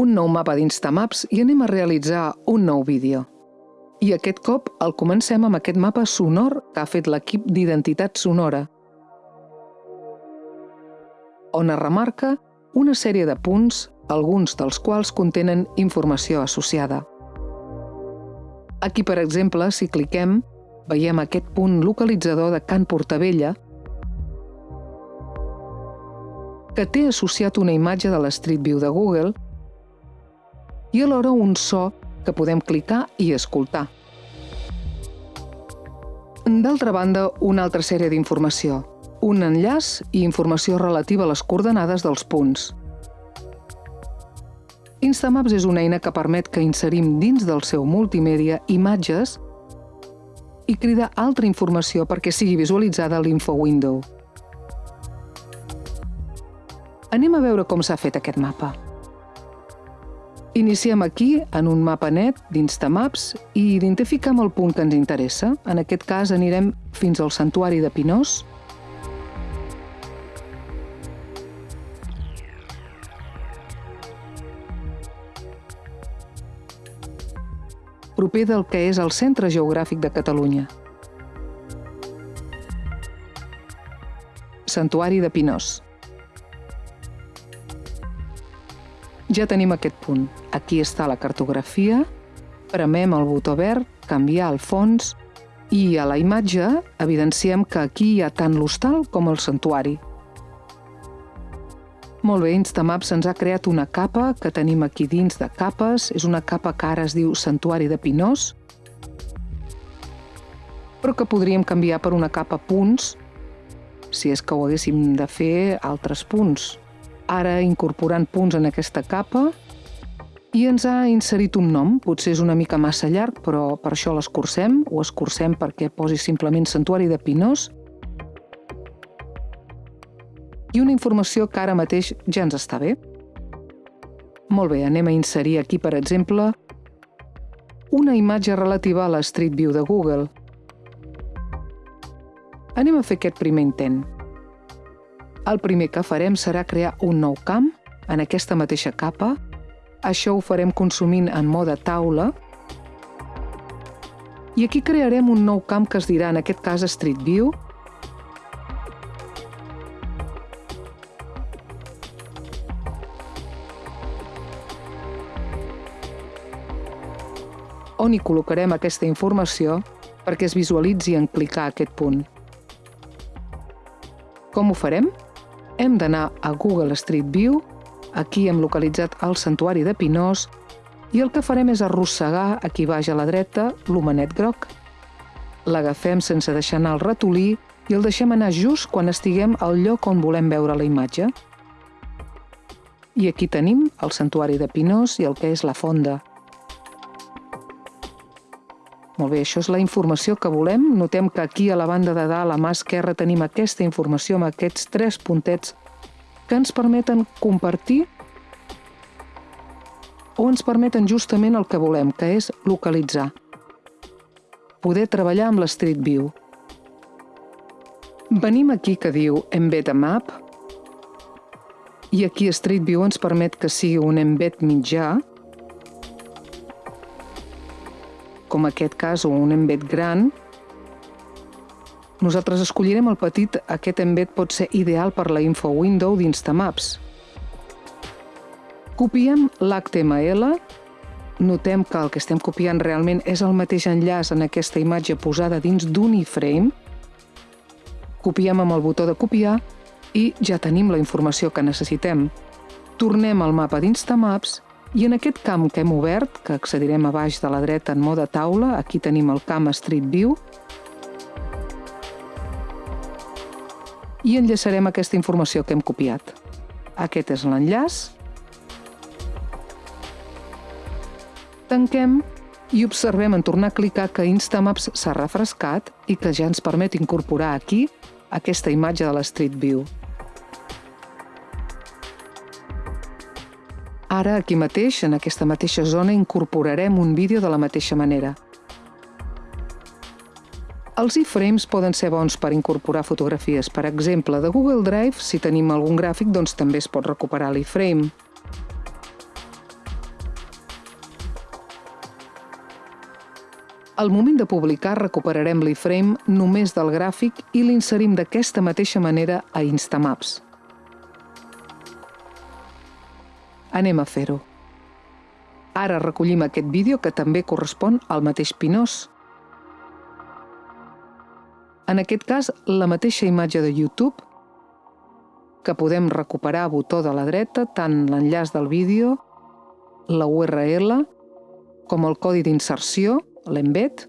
un nou mapa d'Instamaps i anem a realitzar un nou vídeo. I aquest cop el comencem amb aquest mapa sonor que ha fet l'equip d'identitat sonora, on es remarca una sèrie de punts, alguns dels quals contenen informació associada. Aquí, per exemple, si cliquem, veiem aquest punt localitzador de Can Portavella, que té associat una imatge de la Street View de Google i alhora un so que podem clicar i escoltar. D'altra banda, una altra sèrie d'informació, un enllaç i informació relativa a les coordenades dels punts. Instamaps és una eina que permet que inserim dins del seu multimèdia imatges i cridar altra informació perquè sigui visualitzada a l'info window. Anem a veure com s'ha fet aquest mapa. Iniciem aquí, en un mapa net d'Instamaps, i identificam el punt que ens interessa. En aquest cas anirem fins al santuari de Pinós. proper del que és el centre geogràfic de Catalunya. Santuari de Pinós. Ja tenim aquest punt. Aquí està la cartografia, premem el botó verd, canviar el fons i a la imatge evidenciem que aquí hi ha tant l'hostal com el santuari. Molt bé, Instamaps ens ha creat una capa que tenim aquí dins de capes. És una capa que ara es diu Santuari de Pinós, però que podríem canviar per una capa punts si és que ho haguéssim de fer altres punts ara incorporant punts en aquesta capa i ens ha inserit un nom. Potser és una mica massa llarg, però per això l'escurcem. Ho escurcem perquè posi simplement Santuari de Pinós. I una informació que ara mateix ja ens està bé. Molt bé, anem a inserir aquí, per exemple, una imatge relativa a la Street View de Google. Anem a fer aquest primer intent. El primer que farem serà crear un nou camp en aquesta mateixa capa. Això ho farem consumint en mode taula. I aquí crearem un nou camp que es dirà, en aquest cas, Street View. on hi col·locarem aquesta informació perquè es visualitzi en clicar aquest punt. Com ho farem? Hem d'anar a Google Street View, aquí hem localitzat el santuari de Pinós, i el que farem és arrossegar aquí baix a la dreta l'homenet groc. L'agafem sense deixar anar el ratolí i el deixem anar just quan estiguem al lloc on volem veure la imatge. I aquí tenim el santuari de Pinós i el que és la fonda. Molt bé, això és la informació que volem. Notem que aquí a la banda de dalt, a mà esquerra, tenim aquesta informació amb aquests tres puntets que ens permeten compartir o ens permeten justament el que volem, que és localitzar. Poder treballar amb l'Street View. Venim aquí que diu Embed a Map i aquí Street View ens permet que sigui un embed mitjà, com aquest cas, o un embed gran, nosaltres escollirem el petit, aquest embed pot ser ideal per la info window d'Instamaps. Copiem l'HTML, notem que el que estem copiant realment és el mateix enllaç en aquesta imatge posada dins d'un iframe, copiem amb el botó de copiar i ja tenim la informació que necessitem. Tornem al mapa d'Instamaps i en aquest camp que hem obert, que accedirem a baix de la dreta en mode taula, aquí tenim el camp Street View, i enllaçarem aquesta informació que hem copiat. Aquest és l'enllaç. Tanquem i observem en tornar a clicar que Instamaps s'ha refrescat i que ja ens permet incorporar aquí aquesta imatge de la Street View. Ara, aquí mateix, en aquesta mateixa zona, incorporarem un vídeo de la mateixa manera. Els iframes e poden ser bons per incorporar fotografies, per exemple, de Google Drive, si tenim algun gràfic, doncs també es pot recuperar l'iframe. E Al moment de publicar recuperarem l'iframe e només del gràfic i l'inserim d'aquesta mateixa manera a Instamaps. Anem a fer-ho. Ara recollim aquest vídeo que també correspon al mateix Pinós. En aquest cas, la mateixa imatge de YouTube, que podem recuperar a botó de la dreta tant l'enllaç del vídeo, la URL, com el codi d'inserció, l'embed.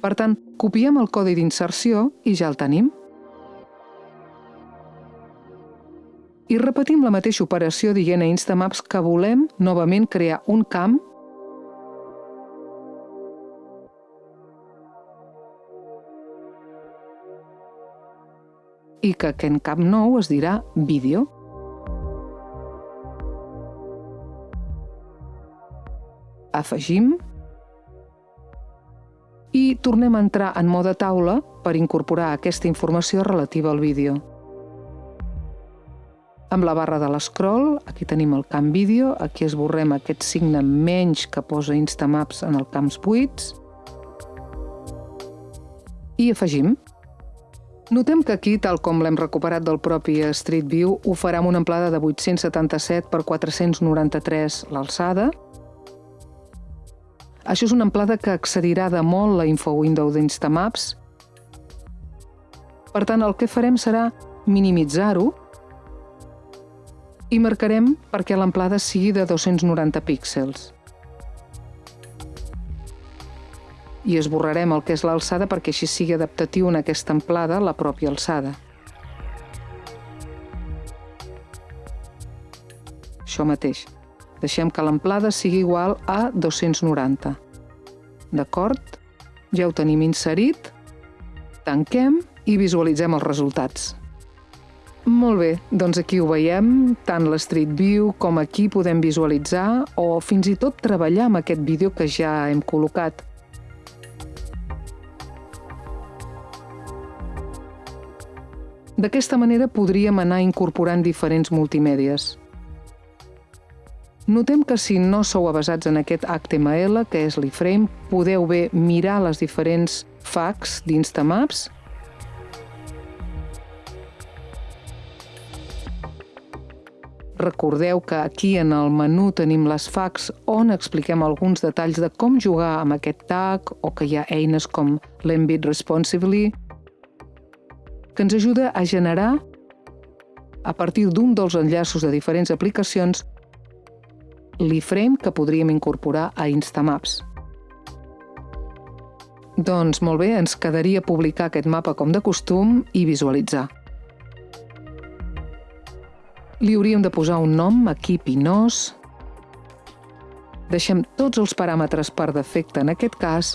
Per tant, copiem el codi d'inserció i ja el tenim. I repetim la mateixa operació dient a Instamaps que volem novament crear un camp i que aquest camp nou es dirà vídeo. Afegim i tornem a entrar en mode taula per incorporar aquesta informació relativa al vídeo. Amb la barra de l'escroll, aquí tenim el camp vídeo, aquí esborrem aquest signe menys que posa Instamaps en el camps buits i afegim. Notem que aquí, tal com l'hem recuperat del propi Street View, ho farà amb una amplada de 877 per 493 l'alçada, això és una amplada que excedirà de molt la info window d'Instamaps. Per tant, el que farem serà minimitzar-ho i marcarem perquè l'amplada sigui de 290 píxels. I esborrarem el que és l'alçada perquè així sigui adaptatiu en aquesta amplada la pròpia alçada. Això mateix. Deixem que l'amplada sigui igual a 290. D'acord? Ja ho tenim inserit. Tanquem i visualitzem els resultats. Molt bé, doncs aquí ho veiem, tant l'Street View com aquí podem visualitzar o fins i tot treballar amb aquest vídeo que ja hem col·locat. D'aquesta manera podríem anar incorporant diferents multimèdies. Notem que si no sou avasats en aquest HTML, que és l'iframe, podeu bé mirar les diferents facs d'Instamaps Recordeu que aquí en el menú tenim les facs on expliquem alguns detalls de com jugar amb aquest tag o que hi ha eines com l'Embed Responsibly que ens ajuda a generar a partir d'un dels enllaços de diferents aplicacions l'iframe que podríem incorporar a Instamaps. Doncs molt bé, ens quedaria publicar aquest mapa com de costum i visualitzar. Li hauríem de posar un nom, aquí Pinós. Deixem tots els paràmetres per defecte en aquest cas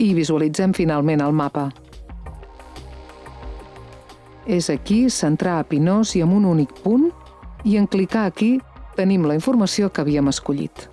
i visualitzem finalment el mapa. És aquí centrar a Pinós i amb un únic punt i en clicar aquí tenim la informació que havíem escollit.